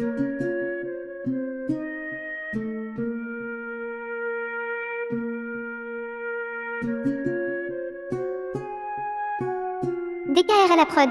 DKR à la prod.